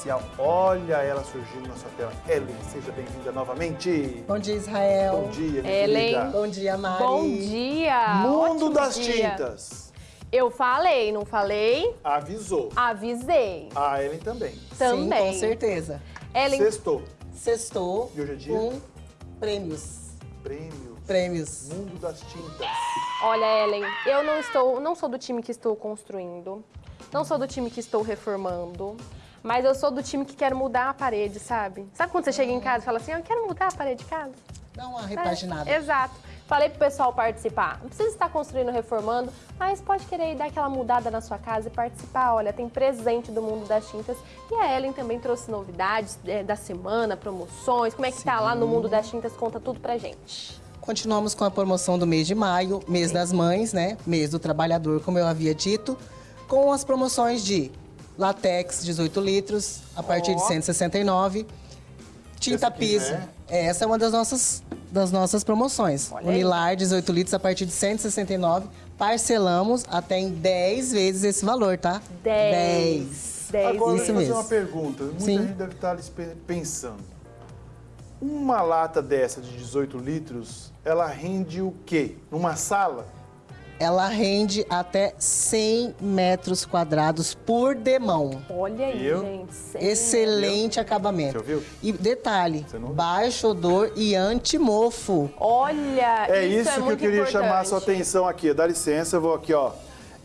especial. Olha ela surgindo na sua tela. Ellen, seja bem-vinda novamente. Bom dia, Israel. Bom dia, minha Ellen. querida. Bom dia, Mari. Bom dia! Mundo ótimo das dia. tintas. Eu falei, não falei? Avisou. Avisei. A Ellen também. Também. Sim, com certeza. Ellen, Sextou. Sextou E hoje é dia? com prêmios. Prêmio. Prêmios. Mundo das tintas. olha, Ellen, eu não estou, não sou do time que estou construindo, não sou do time que estou reformando, mas eu sou do time que quer mudar a parede, sabe? Sabe quando você chega em casa e fala assim, eu quero mudar a parede de casa? Dá uma É, repaginada. exato. Falei pro pessoal participar. Não precisa estar construindo, reformando, mas pode querer dar aquela mudada na sua casa e participar. Olha, tem presente do mundo das tintas. E a Ellen também trouxe novidades é, da semana, promoções. Como é que tá lá no mundo das tintas? Conta tudo pra gente. Continuamos com a promoção do mês de maio, mês das mães, né? Mês do trabalhador, como eu havia dito, com as promoções de latex 18 litros a partir de Ó. 169, tinta Essa aqui piso. já Essa é uma das nossas das nossas promoções. Olha. Unilar 18 litros a partir de 169, parcelamos até em 10 vezes esse valor, tá? 10. 10. Agora, Isso deixa eu fazer mesmo. uma pergunta. Muita Sim. gente deve estar pensando. Uma lata dessa de 18 litros, ela rende o quê? Numa sala? Ela rende até 100 metros quadrados por demão. Olha aí, Viu? gente. Excelente acabamento. Você ouviu? E detalhe, baixo odor e antimofo. Olha, É isso, é que eu queria chamar a sua importante. atenção aqui. Dá licença, eu vou aqui, ó.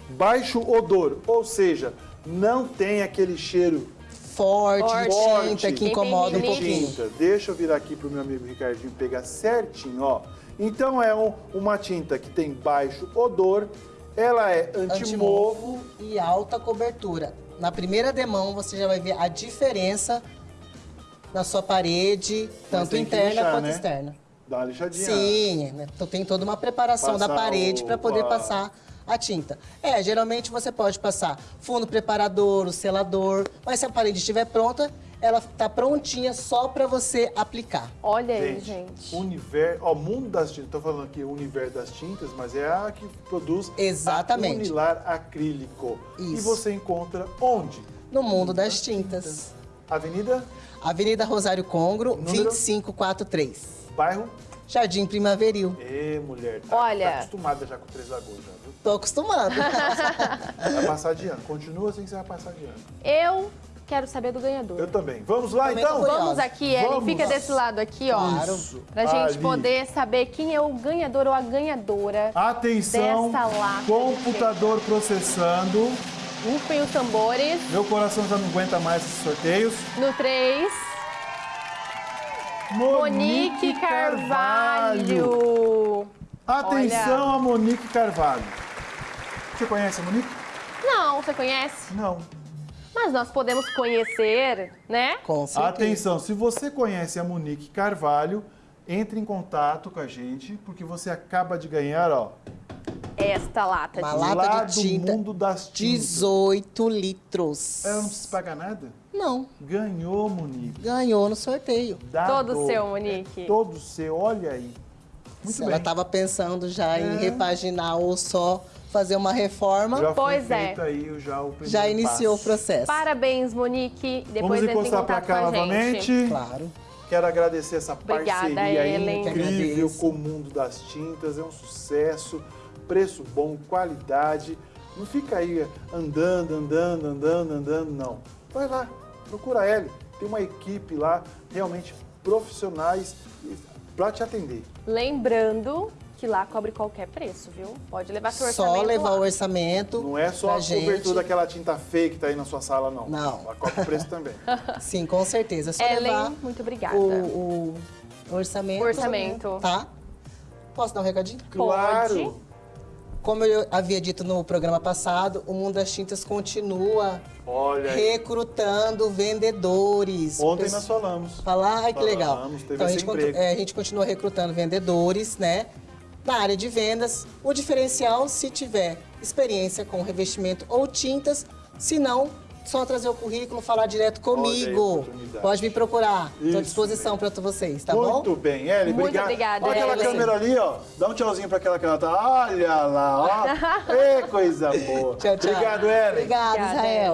Baixo odor, ou seja, não tem aquele cheiro Forte, Forte. tinta que incomoda um pouquinho. tinta. Deixa eu virar aqui pro meu amigo Ricardinho pegar certinho, ó. Então é um- uma tinta que tem baixo odor, ela é antimofo. E alta cobertura. Na primeira demão você já vai ver a diferença na sua parede, tanto interna lixar, quanto né? externa. Dá uma lixadinha. Sim, né? então tem toda uma preparação da Passar parede o- para poder a- passar a tinta. É, geralmente você pode passar fundo preparador, o selador, mas se a parede estiver pronta, ela tá prontinha só para você aplicar. Olha aí, Gente, gente. Universo, ó, mundo das tintas, tô falando aqui o universo das tintas, mas é a que produz Exatamente. a Unilar acrílico. E Isso. você encontra onde? No mundo das tintas. Avenida, Avenida Rosário Congro, Número? 2543. bairro. Jardim Primaveril. Ê, mulher, tá, Olha. tá acostumada já com Três Lagoas, já, viu? Tô acostumado. Vai passar de ano. Continua assim que você vai passar de ano. Eu quero saber do ganhador. Eu também. Vamos lá, Também então? Vamos aqui, Ellen, Vamos. fica desse lado aqui, ó. Claro. Isso. Pra gente Ali. poder saber quem é o ganhador ou a ganhadora. Atenção, Dessa lata computador processando. Rufem os tambores. Meu coração já não aguenta mais esses sorteios. No 3, Monique Carvalho. Atenção a Monique Carvalho. Você conhece a Monique? Não, você conhece? Não. Mas nós podemos conhecer, né? Com certeza. Atenção, se você conhece a Monique Carvalho, entre em contato com a gente, porque você acaba de ganhar, ó, Esta lata Uma de... lata lá de do tinta, mundo das tintas. 18 litros. Ela não precisa pagar nada? Não, Ganhou, Monique. ganhou no sorteio. Dá Todo dor. seu, Monique. É todo seu, olha aí. Muito Se bem. ela estava pensando já É. em repaginar ou só fazer uma reforma, Já já, Pois é. aí já o primeiro iniciou passo. o processo. Parabéns, Monique. Depois Vamos encostar pra contato cá a novamente. Claro. Quero agradecer essa Obrigada, parceria Ellen. Incrível com o mundo das tintas. É um sucesso, preço bom, qualidade. Não fica aí andando, andando, andando, andando, não. Vai lá, procura ela. Tem uma equipe lá, realmente profissionais para te atender. Lembrando que lá cobre qualquer preço, viu? Pode levar seu orçamento Só levar lá. o orçamento. Não é só a gente. cobertura daquela tinta feia que tá aí na sua sala, não. Não. Ela cobra o preço também. Sim, com certeza. É só Ellen, levar muito obrigada. o, o orçamento. Orçamento. Tá? Posso dar um recadinho? Claro. Como eu havia dito no programa passado, o Mundo das Tintas continua Olha recrutando vendedores. Ontem nós falamos. Falar, ai que legal. Falamos, teve Então a gente, é, a gente continua recrutando vendedores, né? Na área de vendas, o diferencial se tiver experiência com revestimento ou tintas, se não, só trazer o currículo, falar direto comigo. Pode me procurar. Estou à disposição para vocês, tá Muito bom? bem, Eli, Muito obrigado. obrigada, Olha aquela Ellen. câmera ali, ó. Dá um tchauzinho pra aquela que ela tá. Olha lá, ó. Ê, coisa boa. Tchau, tchau. Obrigado, Ellen. Obrigada, Obrigada, Israel.